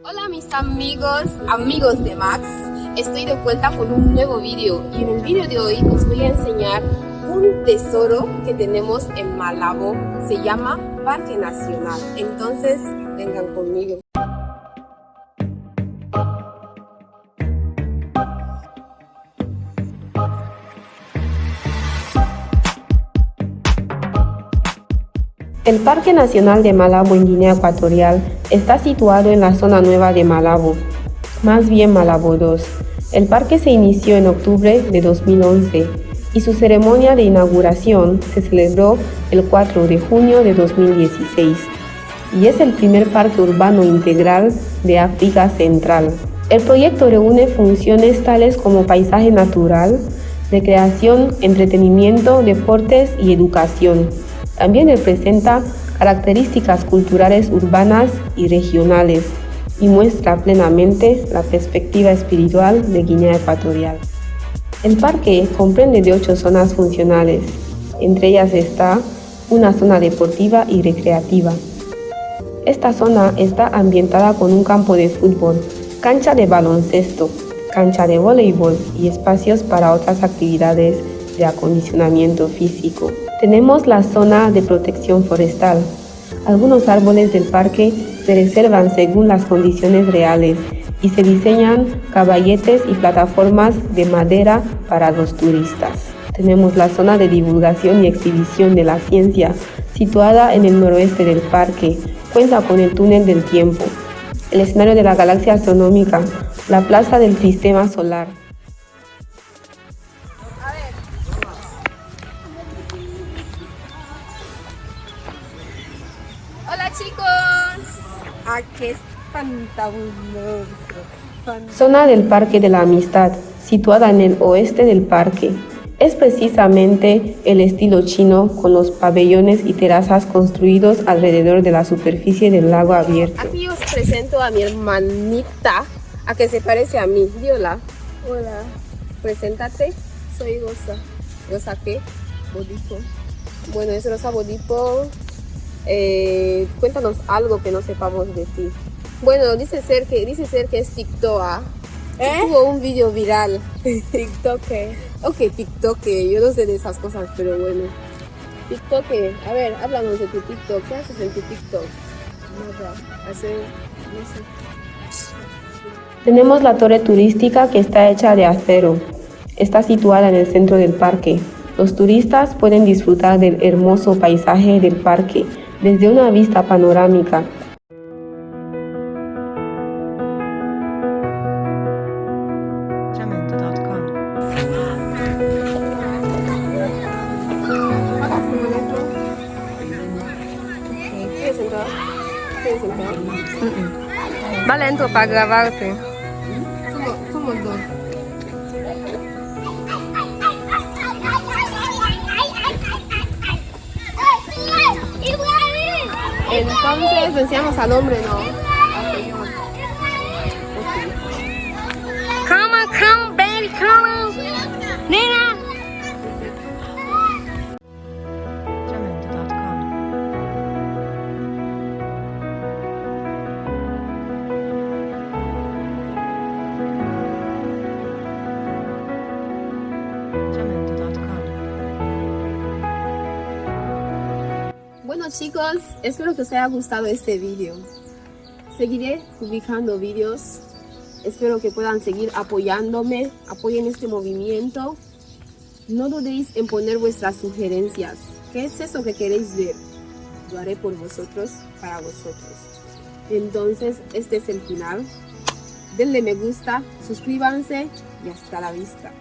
Hola mis amigos, amigos de Max, estoy de vuelta con un nuevo vídeo y en el vídeo de hoy os voy a enseñar un tesoro que tenemos en Malabo, se llama Parque Nacional, entonces vengan conmigo. El Parque Nacional de Malabo en Guinea Ecuatorial está situado en la zona nueva de Malabo, más bien Malabo 2. El parque se inició en octubre de 2011 y su ceremonia de inauguración se celebró el 4 de junio de 2016 y es el primer parque urbano integral de África Central. El proyecto reúne funciones tales como paisaje natural, recreación, entretenimiento, deportes y educación también representa características culturales urbanas y regionales y muestra plenamente la perspectiva espiritual de Guinea Ecuatorial. El parque comprende de ocho zonas funcionales, entre ellas está una zona deportiva y recreativa. Esta zona está ambientada con un campo de fútbol, cancha de baloncesto, cancha de voleibol y espacios para otras actividades de acondicionamiento físico. Tenemos la zona de protección forestal. Algunos árboles del parque se reservan según las condiciones reales y se diseñan caballetes y plataformas de madera para los turistas. Tenemos la zona de divulgación y exhibición de la ciencia, situada en el noroeste del parque. Cuenta con el túnel del tiempo, el escenario de la galaxia astronómica, la plaza del sistema solar. Chicos. Aquí es fantabuloso. Zona del Parque de la Amistad, situada en el oeste del parque. Es precisamente el estilo chino con los pabellones y terrazas construidos alrededor de la superficie del lago abierto. Aquí os presento a mi hermanita, a que se parece a mí. Diola. Hola. Preséntate. Soy Rosa. ¿Rosa qué? Bodipo. Bueno, es Rosa Bodipo, eh, cuéntanos algo que no sepamos de ti. Bueno, dice ser que, dice ser que es TikTok. ¿Eh? Tuvo un video viral. TikTok. Ok, TikTok. Yo no sé de esas cosas, pero bueno. TikTok. A ver, háblanos de tu TikTok. ¿Qué haces en tu TikTok? Nada. Hacer, no sé. Tenemos la torre turística que está hecha de acero. Está situada en el centro del parque. Los turistas pueden disfrutar del hermoso paisaje del parque desde una vista panorámica. Va lento para grabarte. Entonces decíamos al hombre, ¿no? Bueno chicos, espero que os haya gustado este vídeo. Seguiré publicando vídeos. Espero que puedan seguir apoyándome, apoyen este movimiento. No dudéis en poner vuestras sugerencias. ¿Qué es eso que queréis ver? Lo haré por vosotros, para vosotros. Entonces, este es el final. Denle me gusta, suscríbanse y hasta la vista.